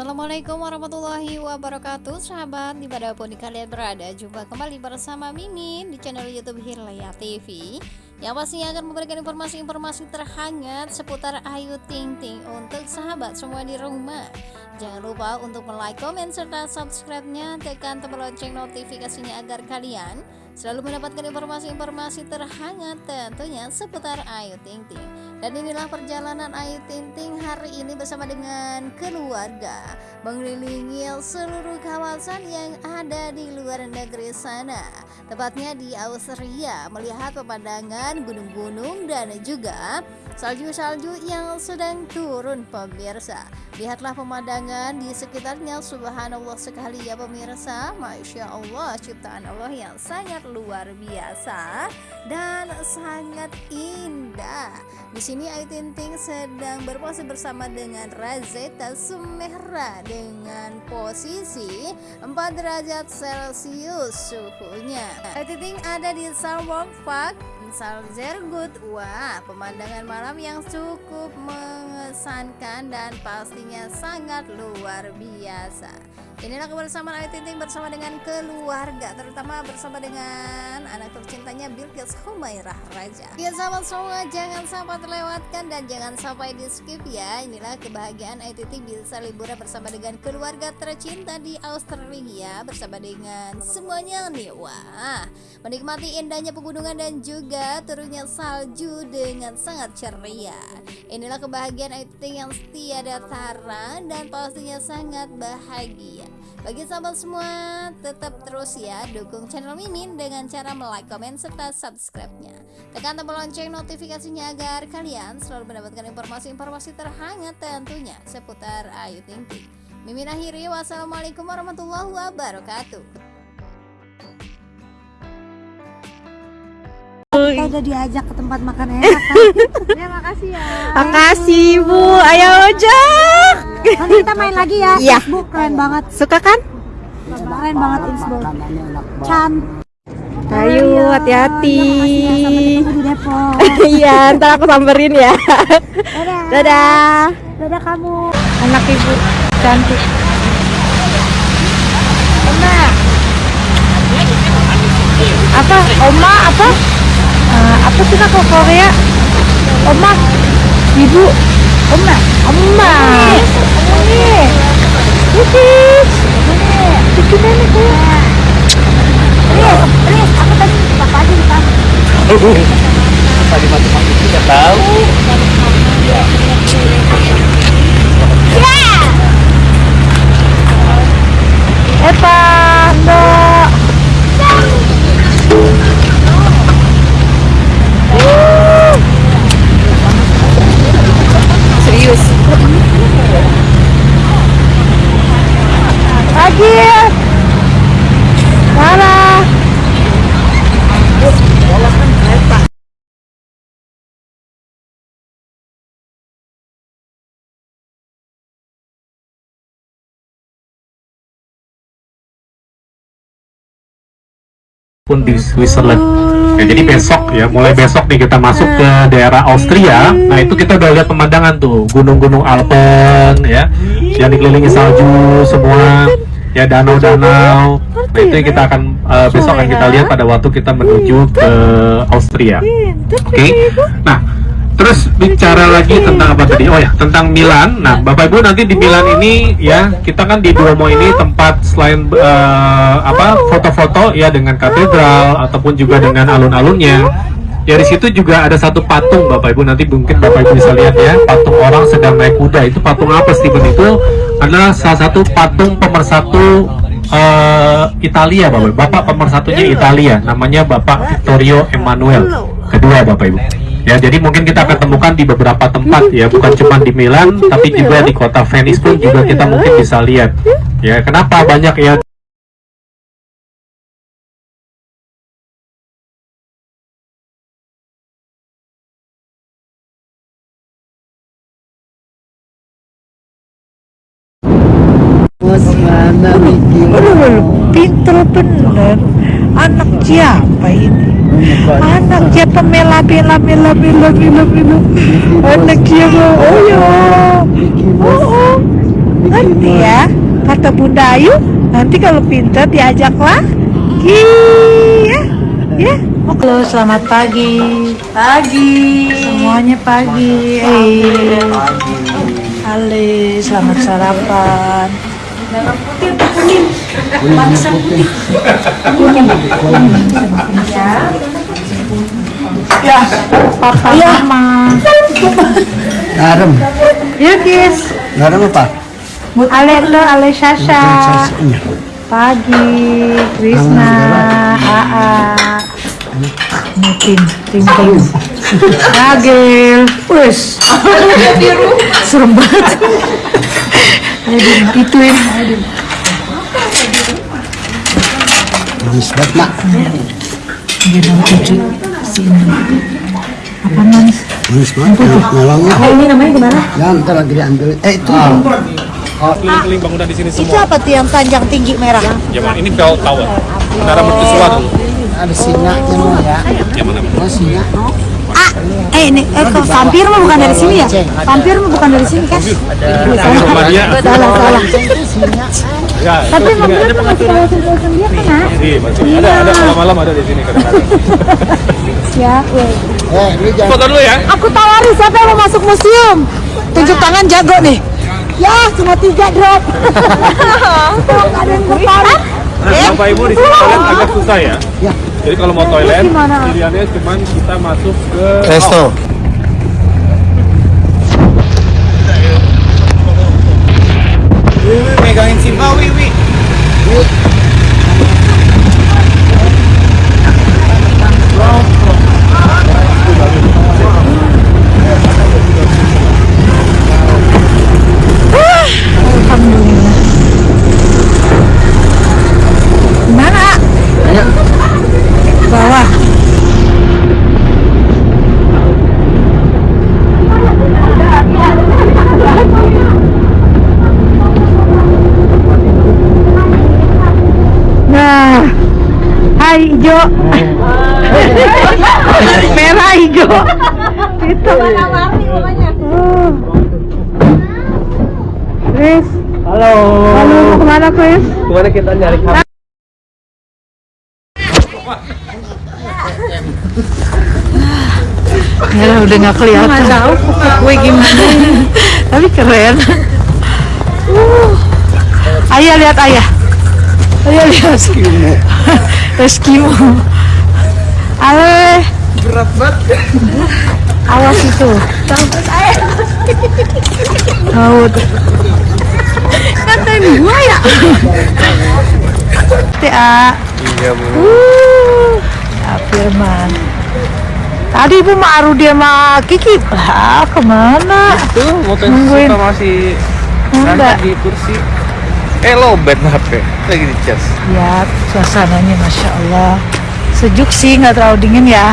Assalamualaikum warahmatullahi wabarakatuh. Sahabat di mana pun kalian berada Jumpa kembali bersama Mimin di channel youtube Hirlaya TV Yang pastinya akan memberikan informasi-informasi terhangat Seputar Ayu Ting Ting Untuk sahabat semua di rumah. Jangan lupa untuk like, komen, serta subscribe-nya. Tekan tombol lonceng notifikasinya agar kalian selalu mendapatkan informasi-informasi terhangat tentunya seputar Ayu Ting Ting. Dan inilah perjalanan Ayu Ting Ting hari ini bersama dengan keluarga mengelilingi seluruh kawasan yang ada di luar negeri sana. Tepatnya di Austria melihat pemandangan gunung-gunung dan juga salju-salju yang sedang turun pemirsa. Lihatlah pemandangan di sekitarnya. Subhanallah sekali ya pemirsa. Masya Allah ciptaan Allah yang sangat luar biasa dan sangat indah. Di sini Ayu Ting Ting sedang berpose bersama dengan Razeta Sumehra dengan posisi 4 derajat celcius suhunya. Ayu Ting ada di Salwalk Park Salzergut Wah pemandangan malam yang cukup mengesankan dan pastinya sangat luar biasa Inilah kebersamaan Ayu Ting Ting bersama dengan keluarga Terutama bersama dengan anak tercintanya Bilqis Humairah Raja. Ya sahabat semua jangan sampai terlewatkan dan jangan sampai di skip ya. Inilah kebahagiaan Ayu Ting Ting bisa liburan bersama dengan keluarga tercinta di Australia Bersama dengan semuanya nih Wah menikmati indahnya pegunungan dan juga turunnya salju dengan sangat ceria. Inilah kebahagiaan Ayu Ting yang tiada tara dan pastinya sangat bahagia bagi sahabat semua, tetap terus ya dukung channel Mimin dengan cara like, komen, serta subscribe-nya. Tekan tombol lonceng notifikasinya agar kalian selalu mendapatkan informasi-informasi terhangat tentunya seputar Ayu Ting Ting. Mimin akhiri, wassalamualaikum warahmatullahi wabarakatuh. kita udah diajak ke tempat makan enak kan? ya makasih ya makasih bu ayo ojek nanti kita main lagi ya. Iya. Facebook keren banget. Suka kan? Keren banget Facebook cantik ayo hati-hati. ya iya ntar aku samperin ya. Dadah. Dadah. Dadah kamu. Anak ibu cantik. Oma. Apa? Oma apa? Eh, apa sih kak Korea? Oma. Ibu oma oma ini Titis Titis nenek tuh Riz Riz aku tadi bapak aja dikasih tadi matematik tidak tahu Epa Mbak Serius Pagi Mana pun di Switzerland. Ya, jadi besok ya mulai besok nih kita masuk ke daerah Austria. Nah itu kita udah lihat pemandangan tuh. Gunung-gunung Alpen ya. Yang dikelilingi salju semua. Ya danau-danau. Nah itu yang kita akan eh, besok akan kita lihat pada waktu kita menuju ke Austria. Oke? Nah terus bicara lagi tentang apa tadi? Oh ya tentang Milan. Nah bapak ibu nanti di Milan ini ya kita kan di Duomo ini tempat selain eh, apa foto-foto ya dengan katedral ataupun juga dengan alun-alunnya. Ya di situ juga ada satu patung bapak ibu. Nanti mungkin bapak ibu bisa lihat ya patung orang sedang naik kuda. Itu patung apa Steven? Itu adalah salah satu patung pemersatu eh, Italia bapak bapak pemersatunya Italia. Namanya bapak Vittorio Emanuele kedua bapak ibu ya jadi mungkin kita akan temukan di beberapa tempat ya. Bukan cuma di Milan tapi juga di kota Venice pun juga kita mungkin bisa lihat. Ya kenapa banyak ya? Aduh, pinter bener Anak siapa ini? Anak siapa mela mela mela mela mela mela Anak siapa? Oh ya Oh, oh. Ngerti ya? Kata Bunda Ayu, nanti kalau pinter diajak lagi ya. Ya. Halo, selamat pagi. Pagi. Semuanya pagi. Eh. Halo, selamat sarapan. Merah putih kuning? Putih. Ya. Ya, papa ya. mama. Garam. Garam apa? Ale Sasha. Iya. Pagi, Krisna, Aa. Mutin, ting ting. Ragil, wes. Serem banget. Ayo gituin. Manis banget, Mak. Dia mau cucu sini. Apa manis? Manis banget. Oh, ini namanya gimana? Ya, ntar lagi diambil. Eh, itu. keliling bangunan di sini Itu semua. apa tuh yang panjang tinggi merah? Zaman ini bell tower. Menara mercusuar dulu. Ada singanya mau ya. Yang mana? Oh, singa. Ah, eh ini eh kok vampir mah bukan dari sini ya? Vampir mah bukan dari sini kan? Salah salah. Ya, Tapi vampir tuh masih kawasan-kawasan dia kan? Iya, masih ada ada malam-malam ada di sini kadang-kadang. Ya, weh. Eh, ini jangan. Foto dulu ya. Aku tawari siapa yang mau masuk museum? Tunjuk tangan jago nih. Ya, cuma tiga drop. Kok nggak ada yang tertarik? Nah, Bapak Ibu di sini toilet agak susah ya. Ya. Jadi kalau mau toilet, pilihannya cuma kita masuk ke Resto. megangin Simba, Wiwi. Alhamdulillah. Mana? Bawah. Nah, hai hijau. Merah hijau. Itu. Oh. Chris. Halo. Halo, mau ke mana Chris? Ke mana kita nyari kamu? Ya udah nggak kelihatan. Wih gimana? Tapi keren. Uh. Ayah lihat ayah. Ayah lihat. Eskimo. Eskimo. Ale. Berat banget. Awas itu. Tahu tuh. Katain gua ya. Tia. Iya, Bu. Uh, ya Firman. Tadi Ibu sama Arudi sama Kiki, lah ke mana? Tuh, motor masih Enggak. santai di kursi. Eh, lobet HP. Lagi di cas. Ya, suasananya Masya Allah. Sejuk sih, nggak terlalu dingin ya.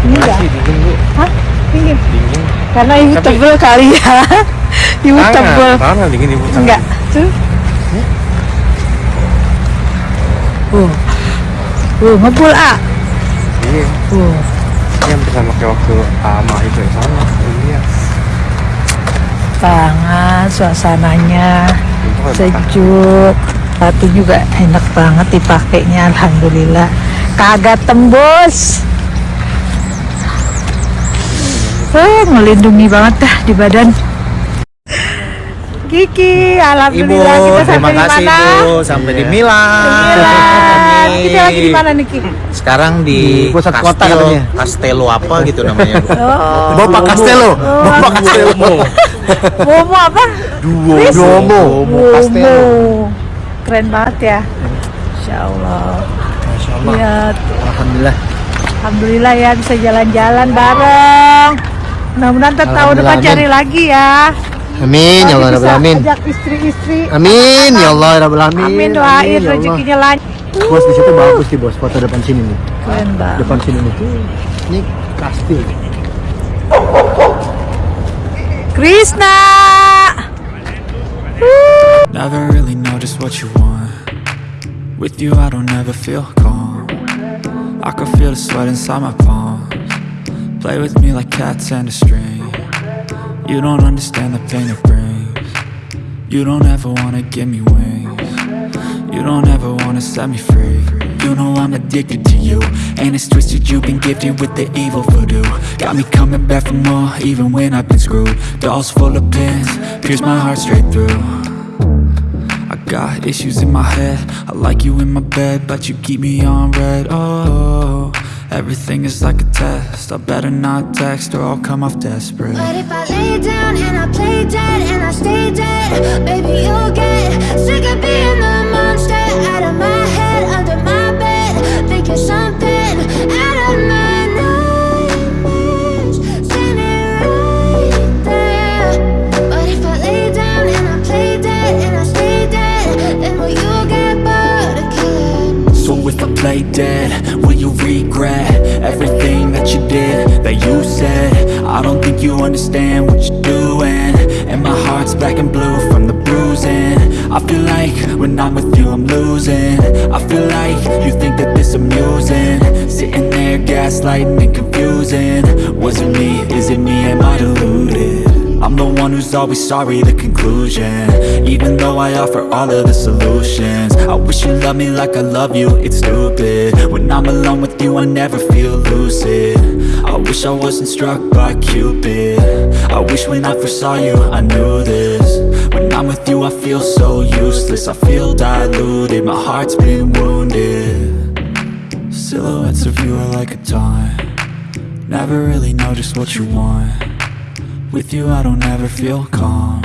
Ini enggak? Dingin, Bu. Hah? Dingin? Dingin. Karena ibu Tapi- tebel kali ya. ibu tebel. Tangan dingin, Ibu. tangan. Enggak. Tuh. Uh. Uh, ngebul, A. Iya. Uh. Yang bersama kayak waktu sama itu yang sama. Iya. Banget suasananya. Sejuk batu juga enak banget dipakainya alhamdulillah kagak tembus oh melindungi banget dah di badan Kiki alhamdulillah kita sampai di mana sampai di Milan. Milan. kita lagi di mana nih Ki Sekarang di, Di pusat kota Kastel, katanya. Castello apa gitu namanya. Bu. oh Bapak Castello. Bapak Castello. Momo apa Duo. Chris? Duomo. Momo keren banget ya Insya Allah Masya Allah. Iya tuh. Alhamdulillah. Alhamdulillah ya bisa jalan-jalan bareng. Mudah-mudahan tahun depan cari lagi ya. Amin ya Allah Rabbal Alamin. Ajak istri-istri. Amin ya Allah Rabbal Alamin. Amin doain ya rezekinya lancar. Bos di situ bagus sih bos foto depan sini nih. Keren banget. Depan sini nih. Ini kastil. Krishna. Never really know just what you want. With you, I don't ever feel calm. I can feel the sweat inside my palms. Play with me like cats and a string. You don't understand the pain it brings. You don't ever wanna give me wings. You don't ever wanna set me free. You know I'm addicted to you And it's twisted, you've been gifted with the evil voodoo. Got me coming back for more, even when I've been screwed. Dolls full of pins, pierce my heart straight through. I got issues in my head. I like you in my bed, but you keep me on red. Oh, everything is like a test. I better not text or I'll come off desperate. But if I lay down and I play dead and I stay dead, baby, you'll get sick of being the when I'm with you I'm losing. I feel like you think that this amusing. Sitting there gaslighting and confusing. Was it me, is it me, am I deluded? I'm the one who's always sorry, the conclusion. Even though I offer all of the solutions. I wish you loved me like I love you, it's stupid. When I'm alone with you I never feel lucid. I wish I wasn't struck by Cupid. I wish when I first saw you I knew When I'm with you I feel so useless. I feel diluted, my heart's been wounded. Silhouettes of you are like a taunt Never really know just what you want. With you I don't ever feel calm.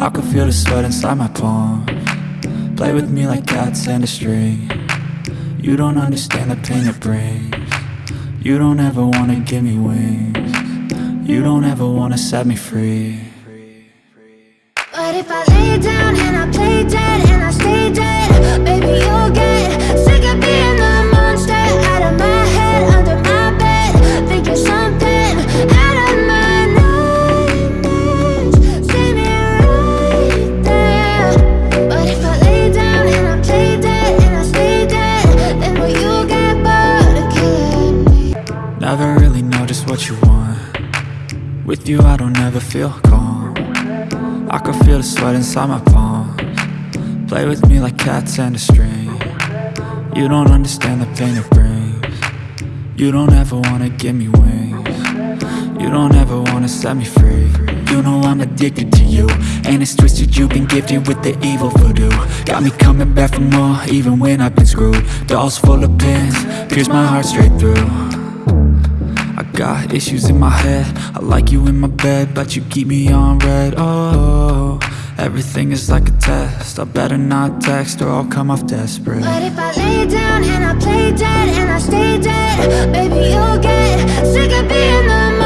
I can feel the sweat inside my palm Play with me like cats and a string. You don't understand the pain it brings. You don't ever wanna give me wings. You don't ever wanna set me free But if I lay down and I play dead and I stay dead, baby, you'll get sick of being the monster out of my head, under my bed, thinking something out of my nightmares, standing right there. But if I lay down and I play dead and I stay dead, then will you get bored of killing me? Never really know just what you want With you I don't ever feel calm I can feel the sweat inside my palms. Play with me like cats and a string. You don't understand the pain it brings. You don't ever wanna give me wings. You don't ever wanna set me free. You know I'm addicted to you. And it's twisted, you've been gifted with the evil voodoo. Got me coming back for more, even when I've been screwed. Dolls full of pins, pierce my heart straight through got issues in my head. I like you in my bed, but you keep me on red. Oh, everything is like a test. I better not text or I'll come off desperate. But if I lay down and I play dead and I stay dead, baby, you'll get sick of being the